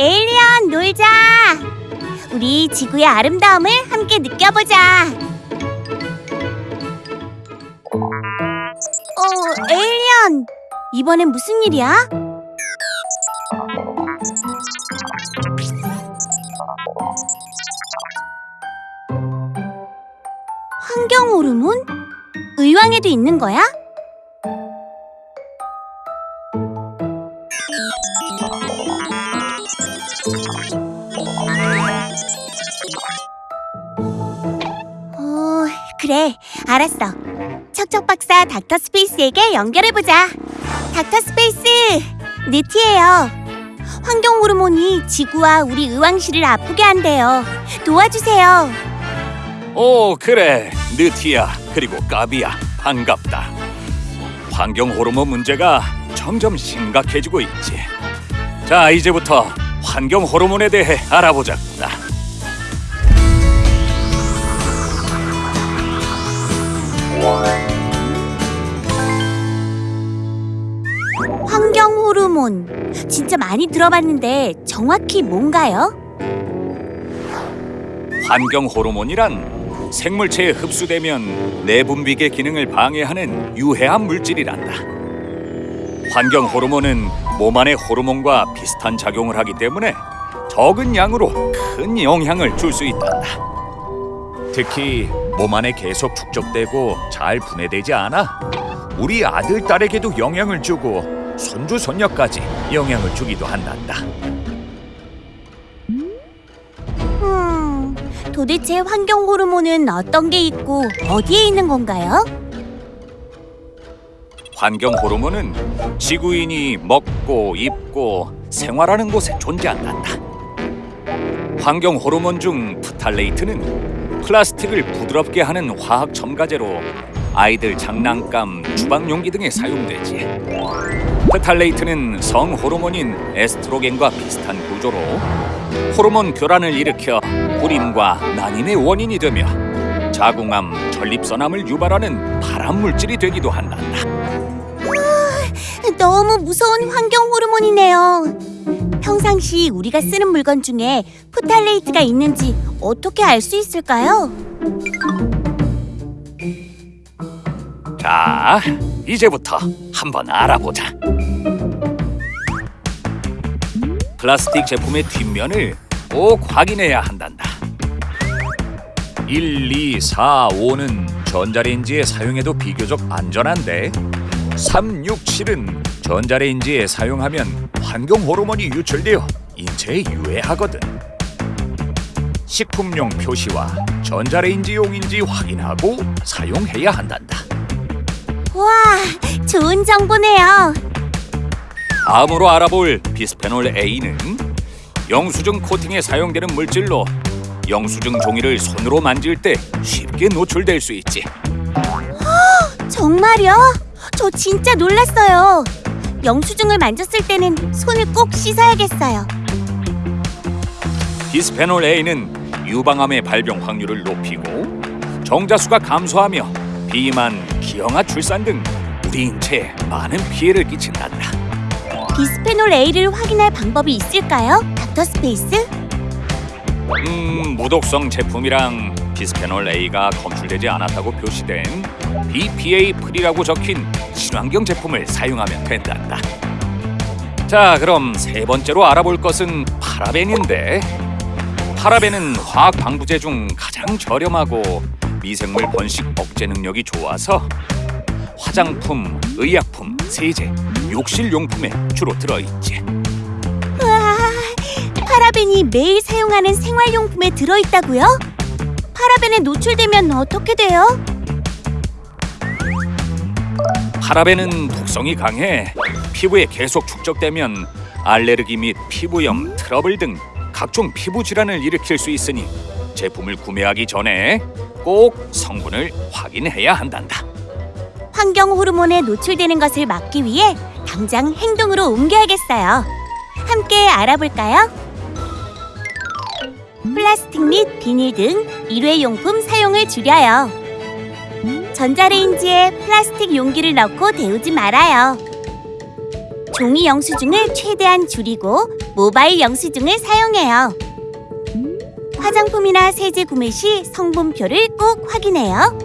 에일리언 놀자. 우리 지구의 아름다움을 함께 느껴보자. 어, 에일리언. 이번엔 무슨 일이야? 환경 호르몬? 의왕에도 있는 거야? 그래. 알았어. 척척 박사 닥터 스페이스에게 연결해보자. 닥터 스페이스, 느티예요. 환경 호르몬이 지구와 우리 의왕시를 아프게 한대요. 도와주세요. 오 그래 느티야 그리고 까비야 반갑다 환경 호르몬 문제가 점점 심각해지고 있지 자 이제부터 환경 호르몬에 대해 알아보자꾸나 몬. 진짜 많이 들어봤는데 정확히 뭔가요? 환경 호르몬이란 생물체에 흡수되면 내분비계 기능을 방해하는 유해한 물질이란다 환경 호르몬은 몸 안의 호르몬과 비슷한 작용을 하기 때문에 적은 양으로 큰 영향을 줄 수 있단다 특히 몸 안에 계속 축적되고 잘 분해되지 않아 우리 아들 딸에게도 영향을 주고 손주 손녀까지 영향을 주기도 한단다. 음, 도대체 환경 호르몬은 어떤 게 있고 어디에 있는 건가요? 환경 호르몬은 지구인이 먹고 입고 생활하는 곳에 존재한단다. 환경 호르몬 중 프탈레이트는 플라스틱을 부드럽게 하는 화학 첨가제로 아이들 장난감, 주방 용기 등에 사용되지. 프탈레이트는 성 호르몬인 에스트로겐과 비슷한 구조로 호르몬 교란을 일으켜 불임과 난임의 원인이 되며 자궁암, 전립선암을 유발하는 발암 물질이 되기도 한단다. 너무 무서운 환경 호르몬이네요. 평상시 우리가 쓰는 물건 중에 프탈레이트가 있는지 어떻게 알 수 있을까요? 자, 이제부터 한번 알아보자. 플라스틱 제품의 뒷면을 꼭 확인해야 한단다. 1, 2, 4, 5는 전자레인지에 사용해도 비교적 안전한데 3, 6, 7은 전자레인지에 사용하면 환경 호르몬이 유출되어 인체에 유해하거든. 식품용 표시와 전자레인지용인지 확인하고 사용해야 한단다. 와, 좋은 정보네요. 다음으로 알아볼 비스페놀 A는 영수증 코팅에 사용되는 물질로 영수증 종이를 손으로 만질 때 쉽게 노출될 수 있지. 정말요? 저 진짜 놀랐어요. 영수증을 만졌을 때는 손을 꼭 씻어야겠어요. 비스페놀 A는 유방암의 발병 확률을 높이고 정자수가 감소하며 비만, 기형아 출산 등 우리 인체에 많은 피해를 끼친단다. 비스페놀 A를 확인할 방법이 있을까요? 닥터 스페이스? 음, 무독성 제품이랑 비스페놀 A가 검출되지 않았다고 표시된 BPA free라고 적힌 친환경 제품을 사용하면 된단다. 자, 그럼 세 번째로 알아볼 것은 파라벤인데 파라벤은 화학 방부제 중 가장 저렴하고 미생물 번식 억제 능력이 좋아서 화장품, 의약품, 세제, 욕실 용품에 주로 들어있지. 우와, 파라벤이 매일 사용하는 생활용품에 들어있다고요? 파라벤에 노출되면 어떻게 돼요? 파라벤은 독성이 강해 피부에 계속 축적되면 알레르기 및 피부염, 트러블 등 각종 피부 질환을 일으킬 수 있으니 제품을 구매하기 전에 꼭 성분을 확인해야 한단다. 환경 호르몬에 노출되는 것을 막기 위해 당장 행동으로 옮겨야겠어요. 함께 알아볼까요? 플라스틱 및 비닐 등 일회용품 사용을 줄여요. 전자레인지에 플라스틱 용기를 넣고 데우지 말아요. 종이 영수증을 최대한 줄이고 모바일 영수증을 사용해요. 화장품이나 세제 구매 시 성분표를 꼭 확인해요.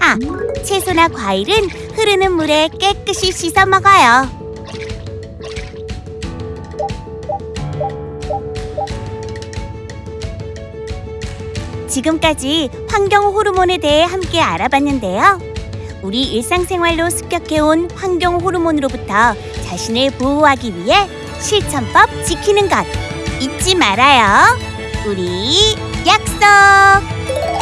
아, 채소나 과일은 흐르는 물에 깨끗이 씻어 먹어요. 지금까지 환경 호르몬에 대해 함께 알아봤는데요. 우리 일상생활로 습격해온 환경 호르몬으로부터 자신을 보호하기 위해 실천법 지키는 것 잊지 말아요. 우리 약속!